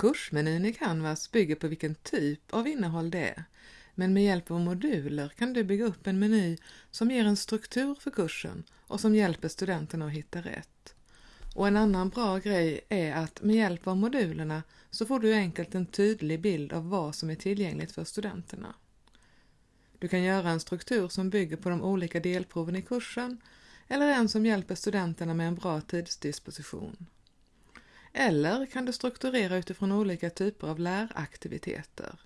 Kursmenyn i Canvas bygger på vilken typ av innehåll det är, men med hjälp av moduler kan du bygga upp en meny som ger en struktur för kursen och som hjälper studenterna att hitta rätt. Och en annan bra grej är att med hjälp av modulerna så får du enkelt en tydlig bild av vad som är tillgängligt för studenterna. Du kan göra en struktur som bygger på de olika delproven i kursen eller en som hjälper studenterna med en bra tidsdisposition. Eller kan du strukturera utifrån olika typer av läraktiviteter.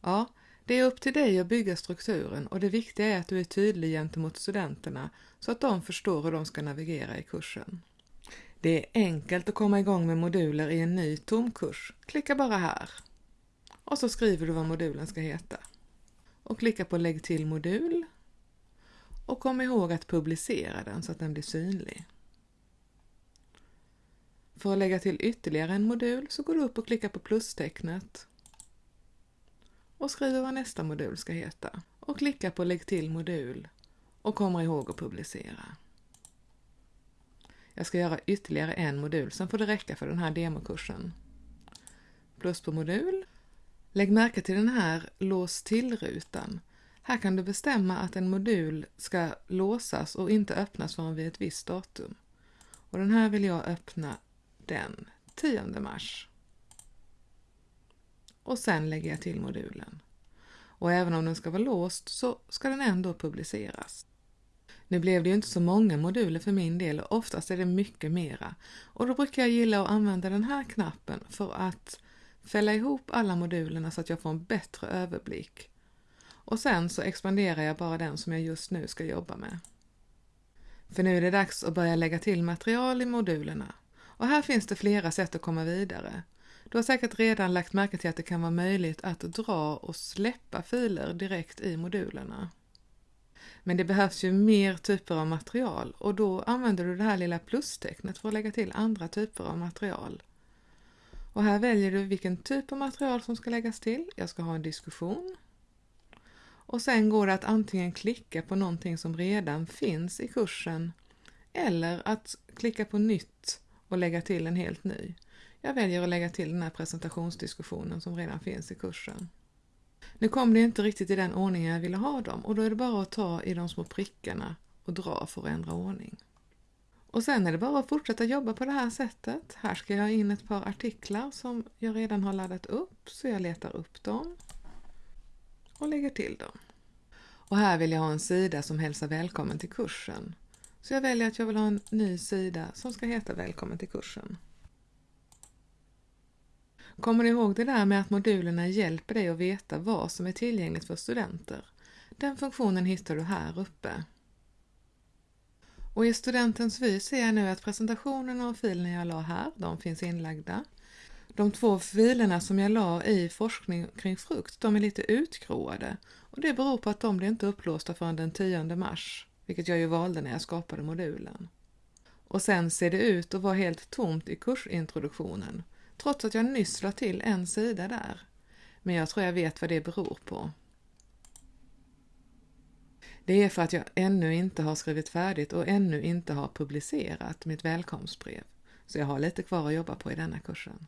Ja, det är upp till dig att bygga strukturen och det viktiga är att du är tydlig gentemot studenterna så att de förstår hur de ska navigera i kursen. Det är enkelt att komma igång med moduler i en ny tom kurs. Klicka bara här. Och så skriver du vad modulen ska heta. Och klicka på Lägg till modul. Och kom ihåg att publicera den så att den blir synlig. För att lägga till ytterligare en modul så går du upp och klickar på plustecknet och skriver vad nästa modul ska heta och klickar på Lägg till modul och kommer ihåg att publicera. Jag ska göra ytterligare en modul, sen får det räcka för den här demokursen. Plus på modul. Lägg märke till den här lås till-rutan. Här kan du bestämma att en modul ska låsas och inte öppnas förrän vid ett visst datum. Och den här vill jag öppna den 10 mars. Och sen lägger jag till modulen. Och även om den ska vara låst så ska den ändå publiceras. Nu blev det ju inte så många moduler för min del och oftast är det mycket mera. Och då brukar jag gilla att använda den här knappen för att fälla ihop alla modulerna så att jag får en bättre överblick. Och sen så expanderar jag bara den som jag just nu ska jobba med. För nu är det dags att börja lägga till material i modulerna. Och här finns det flera sätt att komma vidare. Du har säkert redan lagt märke till att det kan vara möjligt att dra och släppa filer direkt i modulerna. Men det behövs ju mer typer av material och då använder du det här lilla plustecknet för att lägga till andra typer av material. Och här väljer du vilken typ av material som ska läggas till. Jag ska ha en diskussion. Och sen går det att antingen klicka på någonting som redan finns i kursen eller att klicka på nytt och lägga till en helt ny. Jag väljer att lägga till den här presentationsdiskussionen som redan finns i kursen. Nu kom det inte riktigt i den ordningen jag ville ha dem och då är det bara att ta i de små prickarna och dra för att ändra ordning. Och sen är det bara att fortsätta jobba på det här sättet. Här ska jag ha in ett par artiklar som jag redan har laddat upp så jag letar upp dem och lägger till dem. Och här vill jag ha en sida som hälsar välkommen till kursen. Så jag väljer att jag vill ha en ny sida som ska heta Välkommen till kursen. Kommer du ihåg det där med att modulerna hjälper dig att veta vad som är tillgängligt för studenter? Den funktionen hittar du här uppe. Och i studentens vy ser jag nu att presentationerna och filerna jag la här, de finns inlagda. De två filerna som jag la i forskning kring frukt, de är lite utgråade och det beror på att de blir inte upplåsta förrän den 10 mars, vilket jag ju valde när jag skapade modulen. Och sen ser det ut att vara helt tomt i kursintroduktionen trots att jag nyss la till en sida där. Men jag tror jag vet vad det beror på. Det är för att jag ännu inte har skrivit färdigt och ännu inte har publicerat mitt välkomstbrev. Så jag har lite kvar att jobba på i denna kursen.